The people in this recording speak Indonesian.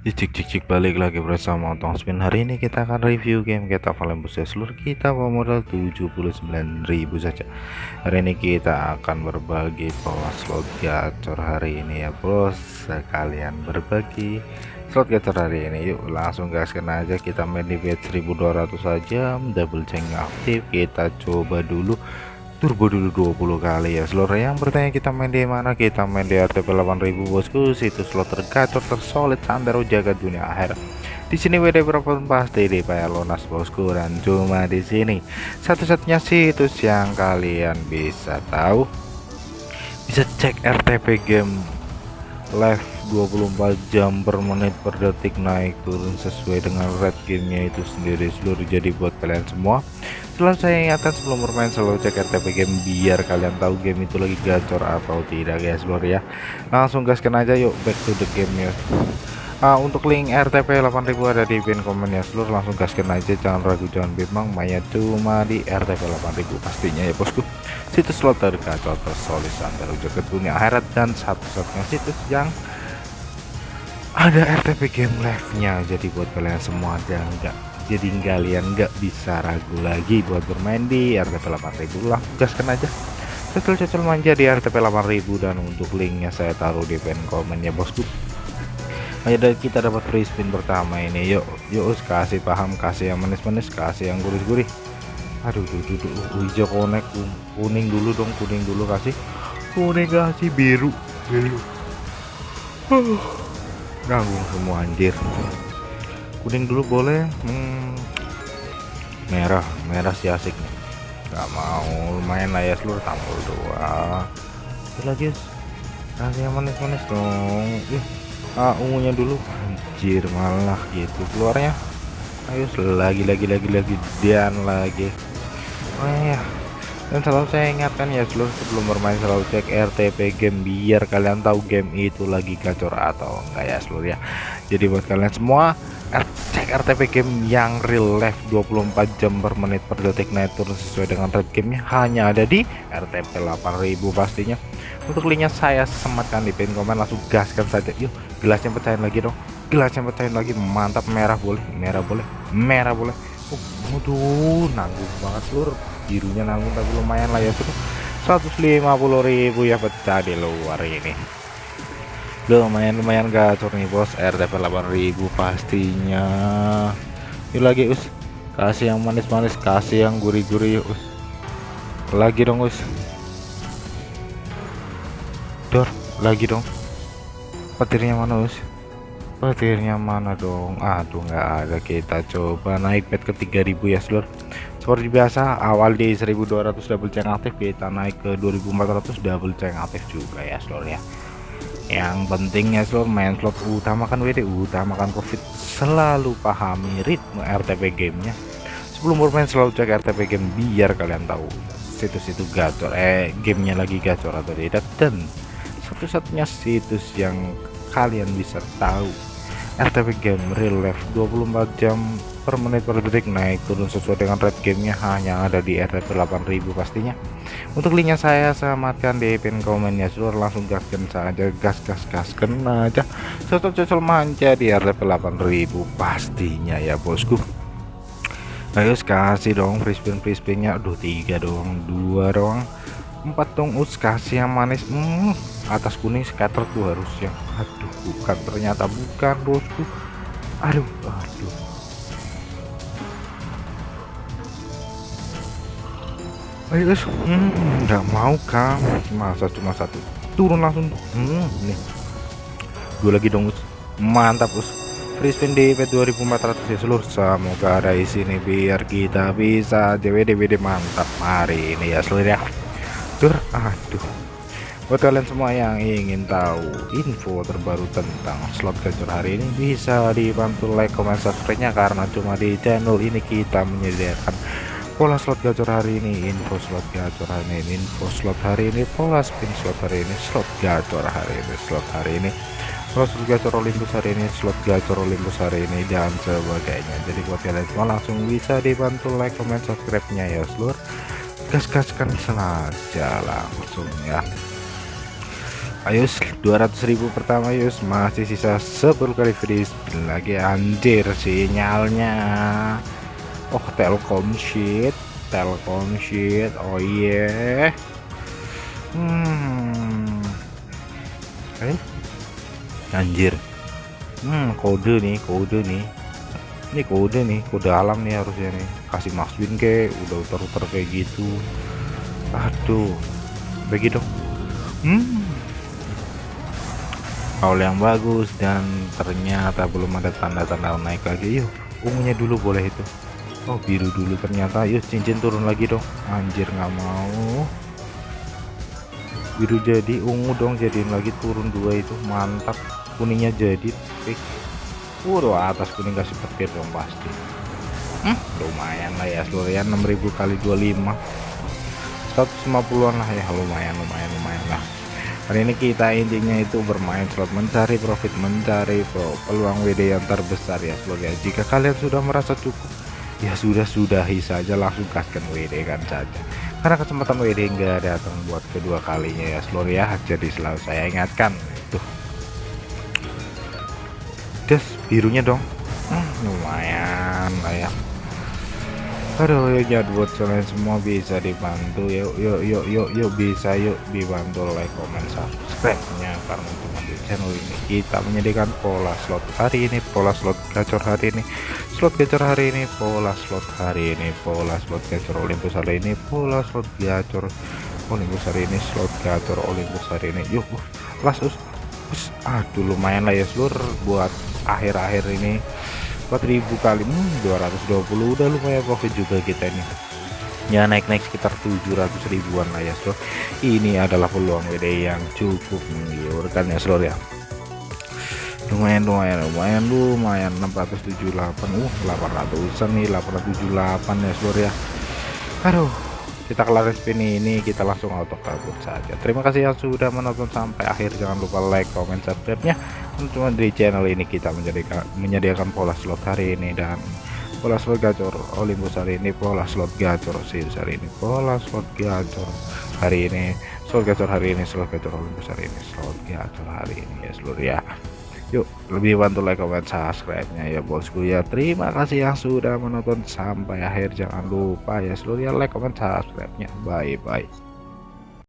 Cik cik cik balik lagi bersama Tong Spin. Hari ini kita akan review game kita Olympus ya. Seluruh kita modal 79.000 saja. Hari ini kita akan berbagi pola slot gacor hari ini ya bos. Sekalian berbagi slot gacor hari ini. Yuk langsung gaskan aja. Kita main di bet 1200 saja. Double chain aktif. Kita coba dulu turbo dulu 20 kali ya. Seluruh yang bertanya kita main di mana? Kita main di RTP 8000 bosku. Situs slot tergacor tersolid sandero jaga dunia akhir. Di sini WD berapapun pasti dibayar lunas bosku. Dan cuma di sini. Satu-satunya situs yang kalian bisa tahu. Bisa cek RTP game live 24 jam per menit per detik naik turun sesuai dengan red gamenya itu sendiri. Seluruh jadi buat kalian semua selalu saya ingatkan sebelum bermain selalu cek RTP game biar kalian tahu game itu lagi gacor atau tidak guys lor ya. Langsung gaskan aja yuk back to the game ya. Uh, untuk link RTP 8000 ada di pin komen ya seluruh langsung gaskan aja jangan ragu jangan bimbang mainnya cuma di RTP 8000 pastinya ya bosku. Situs slot tergacor tersolid antara jagat dunia akhirat dan satu-satunya situs yang ada RTP game live nya jadi buat kalian semua dan enggak jadi kalian nggak bisa ragu lagi buat bermain di RTP 8000 lah gaskan aja. Cocol-cocol manja di RTP 8000 dan untuk linknya saya taruh di pin komen ya bosku. Ayo dari kita dapat free spin pertama ini. Yuk yuk kasih paham kasih yang manis-manis kasih yang gurih-gurih. Aduh tuh tuh tuh hijau konek kuning dulu dong kuning dulu kasih. Kuning kasih biru biru. Uh, ganggu semua anjir kuning dulu boleh hmm, merah merah sih asik. Nggak mau lumayan lah ya seluruh tampil dua itu lagi kasih yang manis-manis dong. Ih, ah, ungunya dulu. Anjir malah gitu keluarnya. Ayo lagi lagi lagi lagi dan lagi. Oh ya dan selalu saya ingatkan ya seluruh sebelum bermain selalu cek RTP game biar kalian tahu game itu lagi gacor atau enggak ya seluruh ya. Jadi buat kalian semua cek RTP game yang real life 24 jam per menit per detik. Naik turun sesuai dengan red gamenya. Hanya ada di RTP 8000 pastinya. Untuk linknya saya sematkan di pin komen langsung gaskan saja. Yuk gelasnya pecahin lagi dong. Gelasnya pecahin lagi. Mantap merah boleh. Merah boleh. Merah boleh. Oh, waduh nanggung banget seluruh birunya nanggung tapi lumayan lah ya tuh 150.000 ya pecah di luar ini lumayan lumayan gacor nih bos. RTP 8000 pastinya. Yuk lagi us. Kasih yang manis-manis kasih yang gurih-gurih us. Lagi dong us. Dor lagi dong. Petirnya mana us? Petirnya mana dong? Aduh nggak ada. Kita coba naik bed ke 3000 ya seluruh seperti biasa awal di 1200 double chain aktif kita naik ke 2400 double chain aktif juga ya seluruh ya yang pentingnya slot main slot utamakan WD utamakan profit. Selalu pahami ritme RTP gamenya. Sebelum bermain selalu cek RTP game biar kalian tahu situs itu gacor. Eh gamenya lagi gacor atau tidak. Dan satu-satunya situs yang kalian bisa tahu RTP game real life 24 jam per menit per detik naik turun sesuai dengan red gamenya hanya ada di RTP 8000 pastinya. Untuk linknya saya selamatkan di pin komennya seluruh langsung gaskan saja gas gas gas kena aja cocok-cocok manja di RTP 8000 pastinya ya bosku. Ayo kasih dong free spin free spinnya aduh tiga doang dua doang. Empat dong us kasih yang manis. Hmm, atas kuning scatter tuh harusnya. Aduh bukan ternyata bukan bosku. Aduh aduh ayo guys. Hmm, nggak mau kan masa cuma satu. Turun langsung. Hmm, nih. Dua lagi dong mantap us free spin di p 2400 ya seluruh. Semoga ada isi nih biar kita bisa JWD WD mantap. Hari ini ya seluruh ya. Dur, aduh. Buat kalian semua yang ingin tahu info terbaru tentang slot gacor hari ini bisa dibantu like comment subscribe nya karena cuma di channel ini kita menyediakan pola slot gacor hari ini info slot gacor hari ini info slot hari ini pola spin slot hari ini slot gacor hari ini slot hari ini. Pola slot gacor Olympus hari ini slot gacor Olympus hari ini dan sebagainya jadi buat kalian semua langsung bisa dibantu like comment subscribe nya ya seluruh gas-gaskan saja langsung ya. Ayo 200.000 pertama yus masih sisa 10 kali free spin lagi anjir sinyalnya oh telkom shit. Telkom shit. Oh iya yeah. hmm. Eh? Anjir. Hmm kode nih kode nih. Ini kode nih kode alam nih harusnya nih. Kasih max win ke udah utar-utar kayak gitu. Aduh. Begitu hmm. Awal yang bagus dan ternyata belum ada tanda-tanda naik lagi. Yuk ungunya dulu boleh itu Oh biru dulu ternyata. Yuk cincin turun lagi dong. Anjir nggak mau. Biru jadi ungu dong jadiin lagi turun dua itu. Mantap. Kuningnya jadi. Fix Waduh atas kuning kasih petir dong pasti. Hmm, lumayan lah ya seluruh ya 6000 kali 25 150an lah ya. Lumayan lumayan lumayan lah. Hari ini kita intinya itu bermain slot mencari profit mencari peluang WD yang terbesar ya seluruh ya jika kalian sudah merasa cukup ya sudah sudahi saja. Langsung kasihkan WD kan saja. Karena kesempatan WD enggak datang buat kedua kalinya ya seluruh ya. Jadi selalu saya ingatkan itu des birunya dong. Hmm, lumayan lah ya. Aduh ya buat kalian semua bisa dibantu. Yuk yuk yuk yuk yuk bisa yuk dibantu like comment subscribe nya karena cuma di channel ini kita menyediakan pola slot hari ini pola slot gacor hari ini slot gacor hari ini pola slot hari ini pola slot gacor Olympus hari ini pola slot gacor Olympus hari ini slot gacor Olympus hari ini. Yuk langsung aduh lumayan lah ya seluruh buat akhir-akhir ini. 4000 kali hmm, 220 udah lumayan profit juga kita ini ya naik-naik sekitar 700 ribuan lah ya so ini adalah peluang WD yang cukup menggiurkan ya seluruh ya. Lumayan lumayan lumayan lumayan. 678 uh 800an nih 878 ya seluruh ya. Aduh kita kelar spin ini kita langsung auto kabur saja. Terima kasih yang sudah menonton sampai akhir. Jangan lupa like comment subscribe nya cuma di channel ini kita menjadikan menyediakan pola slot hari ini dan pola slot gacor Olympus hari ini pola slot gacor Sirius hari ini pola slot gacor. Hari ini slot gacor hari ini slot gacor Olympus hari ini slot gacor hari ini ya seluruh ya. Yuk lebih bantu like comment subscribe nya ya bosku ya terima kasih yang sudah menonton sampai akhir. Jangan lupa ya seluruh ya like comment subscribe nya bye bye